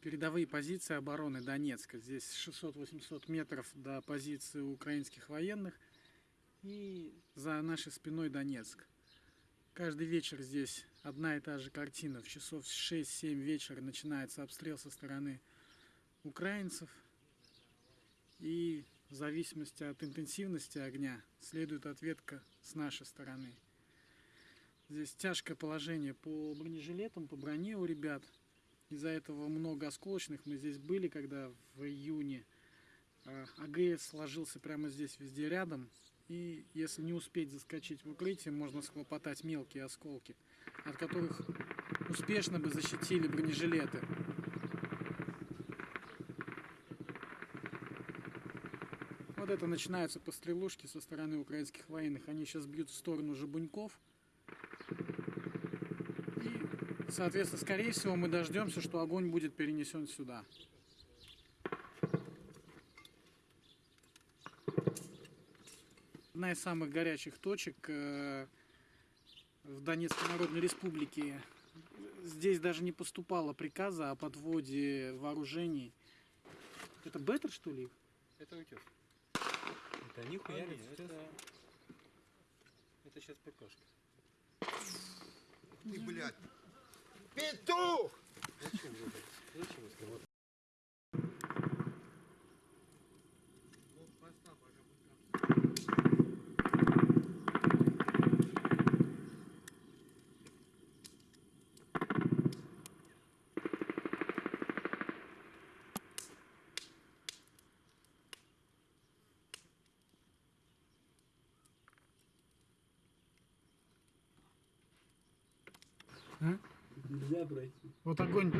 передовые позиции обороны Донецка. Здесь 600-800 метров до позиции украинских военных и за нашей спиной Донецк. Каждый вечер здесь одна и та же картина. В часов 6-7 вечера начинается обстрел со стороны украинцев. И в зависимости от интенсивности огня следует ответка с нашей стороны. Здесь тяжкое положение по бронежилетам, по броне у ребят. Из-за этого много осколочных. Мы здесь были, когда в июне а, АГС сложился прямо здесь, везде рядом. И если не успеть заскочить в укрытие, можно схлопотать мелкие осколки, от которых успешно бы защитили бронежилеты. Вот это начинаются пострелушки со стороны украинских военных. Они сейчас бьют в сторону Жабуньков. И, соответственно, скорее всего, мы дождемся, что огонь будет перенесен сюда. Одна из самых горячих точек э, в Донецкой Народной Республике. Здесь даже не поступало приказа о подводе вооружений. Это Беттер, что ли? Это утес. Это нихуя не это... Это сейчас ПКшка. Ты, блядь. Петух! Зачем Нельзя пройти. Вот огонь.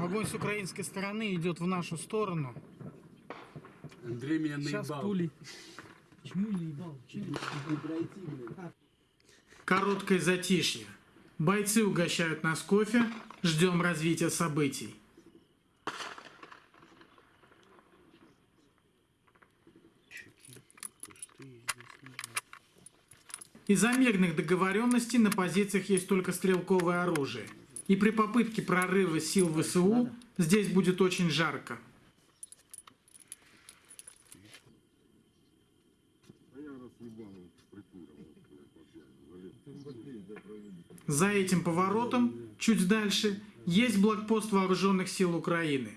Огонь с украинской стороны идет в нашу сторону. Андрей меня Сейчас наебал. пули. Почему не ебал? Чего не пройти? Короткое затишье. Бойцы угощают нас кофе. Ждем развития событий. Из-за мирных договоренностей на позициях есть только стрелковое оружие. И при попытке прорыва сил ВСУ здесь будет очень жарко. За этим поворотом, чуть дальше, есть блокпост вооруженных сил Украины.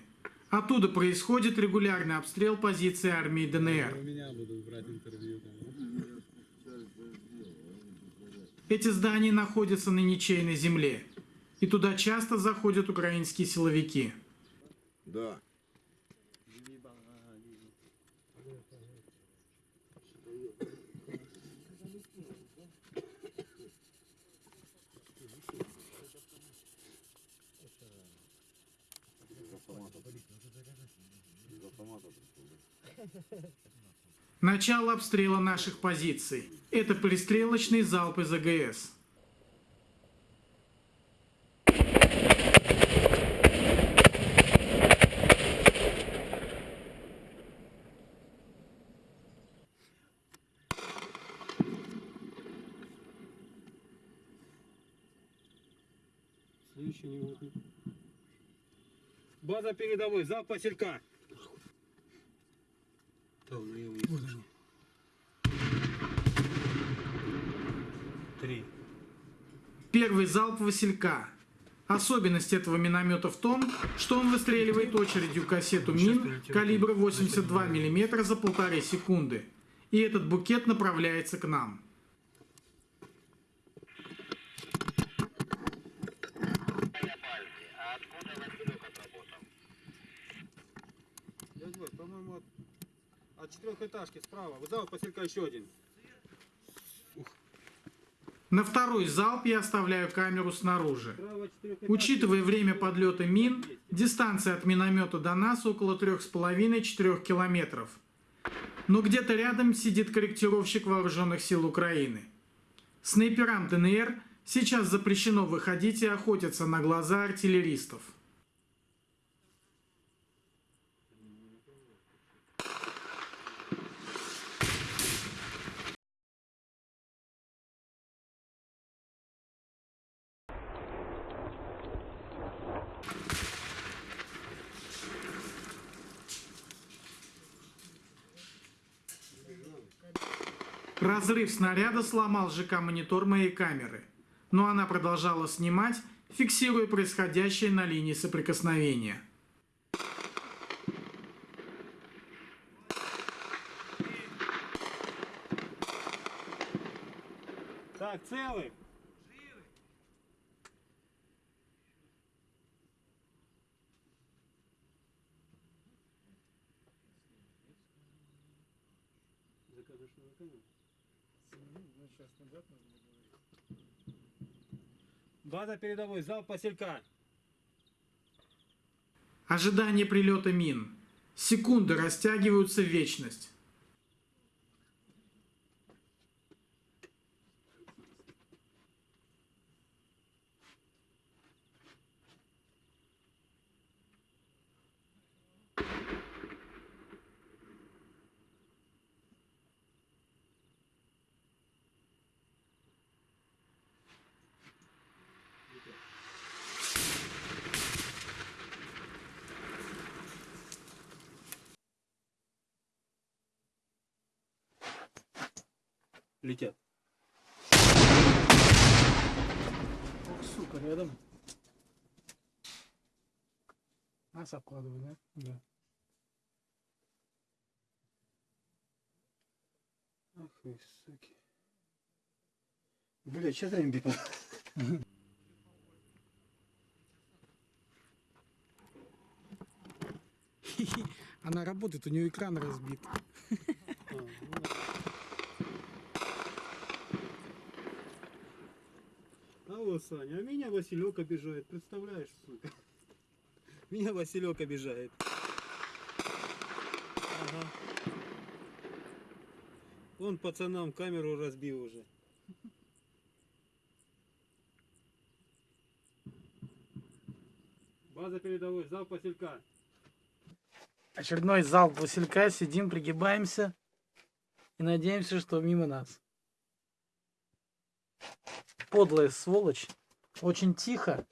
Оттуда происходит регулярный обстрел позиции армии ДНР. Эти здания находятся на ничейной земле, и туда часто заходят украинские силовики. Да. Начало обстрела наших позиций. Это пристрелочный залп из АГС. Следующий не. База передовой, залп поселька. Там на его Три. Первый залп Василька. Особенность этого миномета в том, что он выстреливает очередью кассету мин калибра 82 мм за полторы секунды. И этот букет направляется к нам. Дядь Вась, по-моему, от, от четырехэтажки справа. Вот залп поселька еще один. На второй залп я оставляю камеру снаружи. Учитывая время подлета мин, дистанция от миномета до нас около 3,5-4 километров. Но где-то рядом сидит корректировщик вооруженных сил Украины. Снайперам ДНР сейчас запрещено выходить и охотиться на глаза артиллеристов. Разрыв снаряда сломал ЖК-монитор моей камеры, но она продолжала снимать, фиксируя происходящее на линии соприкосновения. Так, целый? База передовой, зал поселька. Ожидание прилета мин. Секунды растягиваются в вечность. Летят. Ох, сука, рядом. Нас обкладывают, да? Да. Ах вы, суки. Бля, сейчас время бегал. Она работает, у нее экран разбит. А Саня, а меня Василек обижает, представляешь, сука? Меня Василек обижает. Ага. Он пацанам камеру разбил уже. База передовой, зал поселька. Очередной залп Василька, сидим, пригибаемся и надеемся, что мимо нас. Подлая сволочь. Очень тихо.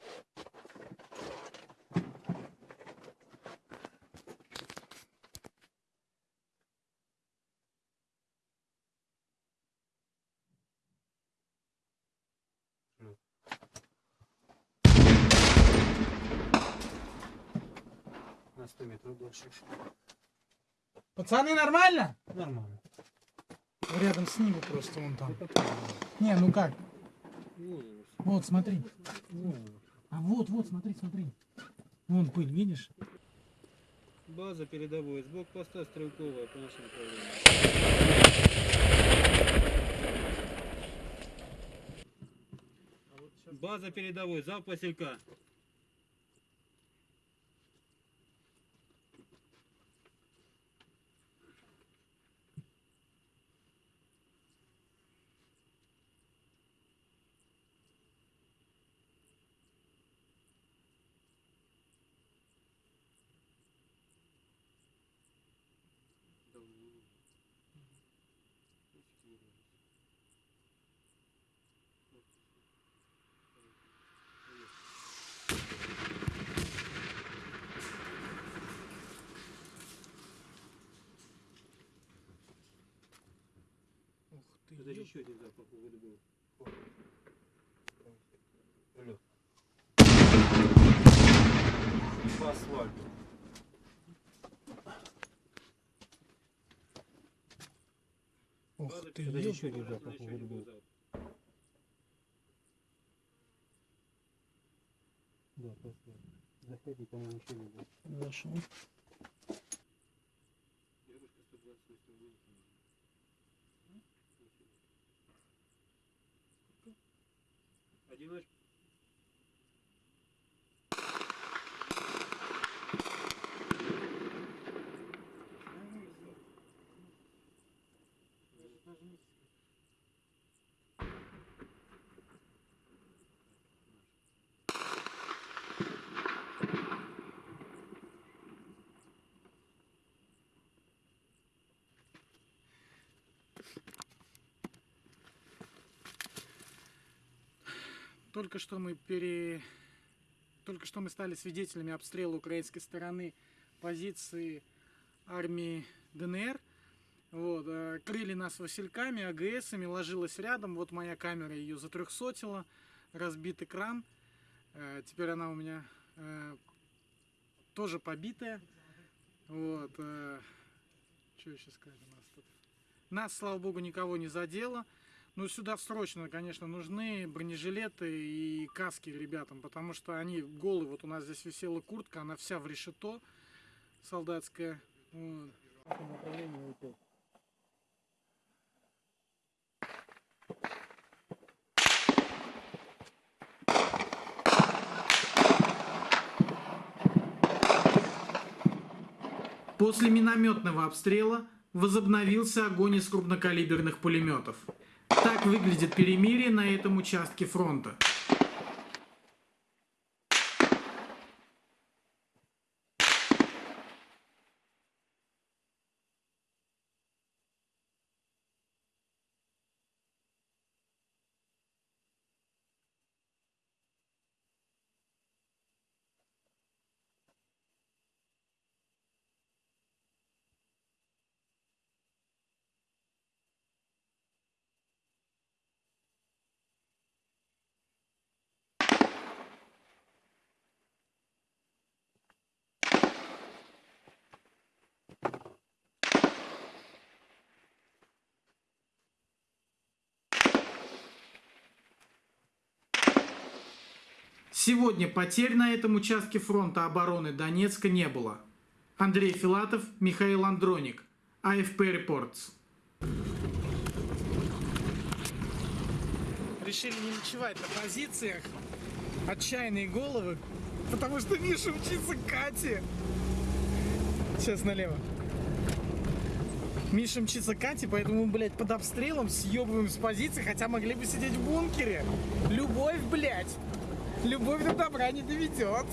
На 100 метров больше. Пацаны, нормально? Нормально. Рядом с ними просто вон там. Не, ну как? Вот, смотри. А вот, вот, смотри, смотри. Вон пыль, видишь? База передовой, с блокпоста стрелковая по нашему направлению. База передовой, зал поселька. Ух ты. Это еще один запах воды был. Алло. По асфальту. Ух ты, Это ё- еще один запах был. Да, асфальту. Заходи, по-моему, еще не был. Зашел. Девушка 120 на 100 вылетела. Одиночка. Только что мы пере... Только что мы стали свидетелями обстрела украинской стороны позиции армии ДНР Вот, э, крыли нас васильками, АГСами, ложилась рядом. Вот моя камера ее затрехсотила, разбит экран. Э, Теперь она у меня э, тоже побитая. Вот. Что еще сказать у нас тут? Нас, слава богу, никого не задело. Ну, сюда срочно, конечно, нужны бронежилеты и каски ребятам, потому что они голые. Вот у нас здесь висела куртка, она вся в решето солдатская. Вот. После минометного обстрела возобновился огонь из крупнокалиберных пулеметов. Так выглядит перемирие на этом участке фронта. Сегодня потерь на этом участке фронта обороны Донецка не было. Андрей Филатов, Михаил Андроник. АФП Reports. Решили не ночевать на позициях. Отчаянные головы. Потому что Миша учится Кате. Сейчас налево. Миша мчится Кате, поэтому, блядь, под обстрелом съебываем с позиции, хотя могли бы сидеть в бункере. Любовь, блядь. Любовь до добра не доведет.